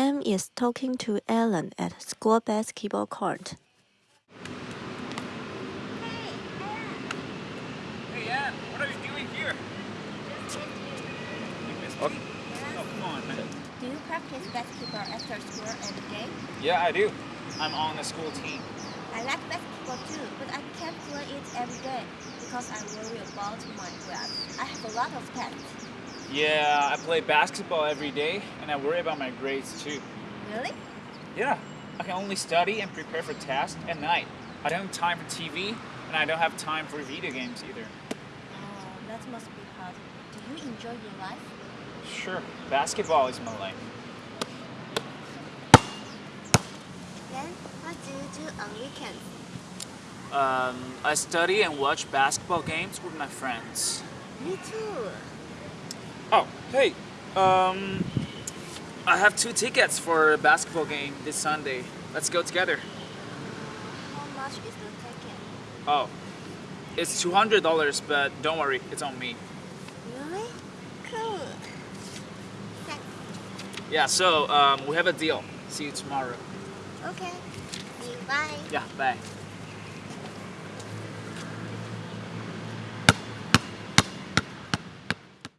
Em is talking to Alan at school basketball court. Hey, Ann, what are you doing here? You? Oh, come on. Do you practice basketball after school every day? Yeah, I do. I'm on the school team. I like basketball too, but I can't play it every day because I worry about my grades. I have a lot of tests. Yeah, I play basketball every day, and I worry about my grades too. Really? Yeah, I can only study and prepare for tests at night. I don't have time for TV, and I don't have time for video games either. Oh, that must be hard. Do you enjoy your life? Sure, basketball is my life. Then, what do you do on weekends? Um, I study and watch basketball games with my friends. Me too. Oh, hey, um, I have two tickets for a basketball game this Sunday. Let's go together. How much is the ticket? Oh, it's two hundred dollars, but don't worry, it's on me. Really? Cool. Thanks. Yeah, so um, we have a deal. See you tomorrow. Okay. See you. Bye. Yeah, bye.